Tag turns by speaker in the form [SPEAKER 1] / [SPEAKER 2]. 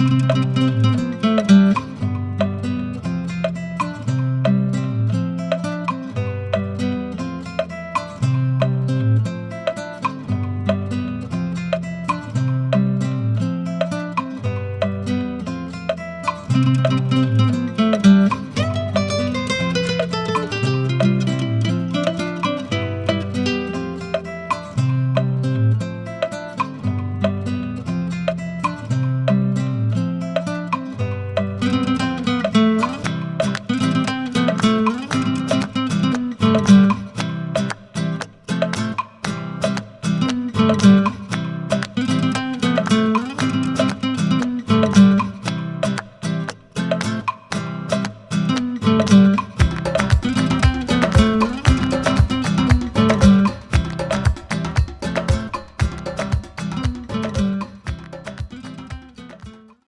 [SPEAKER 1] Música Thank you.